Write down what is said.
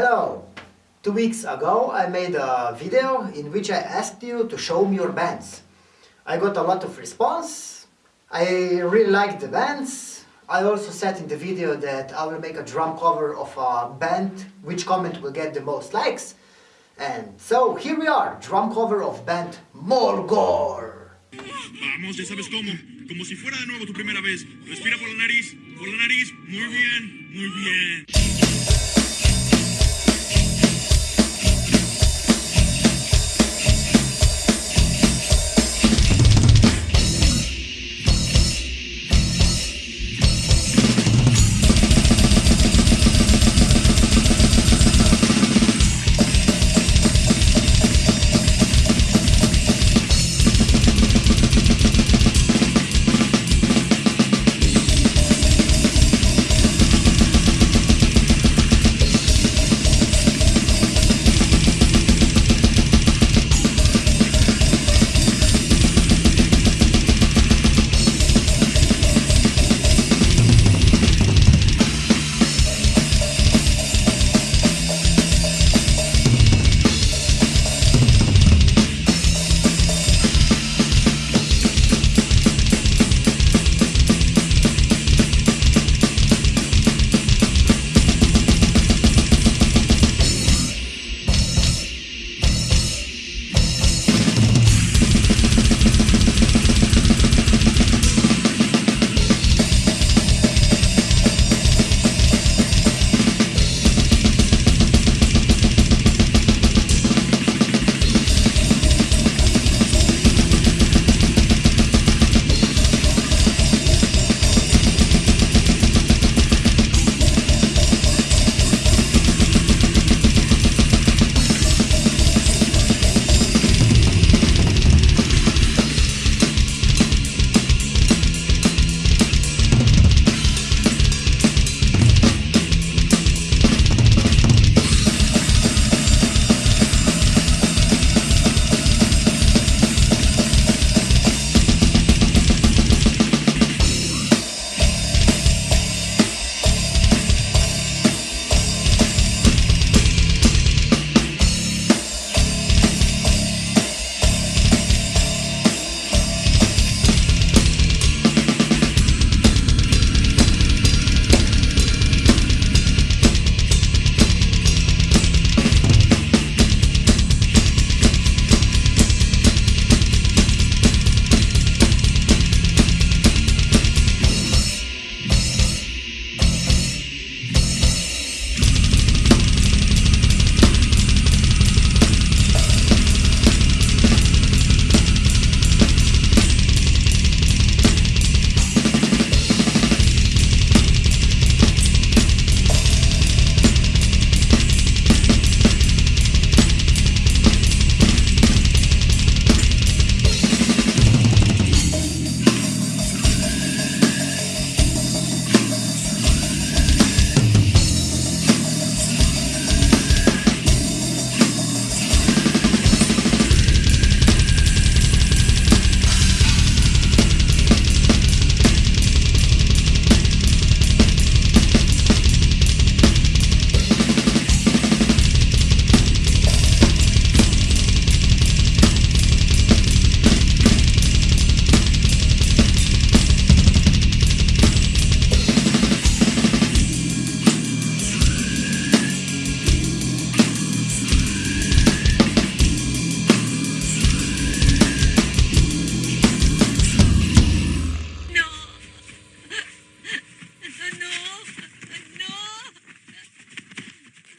Hello! Two weeks ago I made a video in which I asked you to show me your bands. I got a lot of response. I really liked the bands. I also said in the video that I will make a drum cover of a band which comment will get the most likes. And so here we are, drum cover of band Molgor. Vamos, ya sabes cómo. Como si fuera de nuevo tu primera vez. Respira por la nariz, por la nariz. Muy bien, muy bien.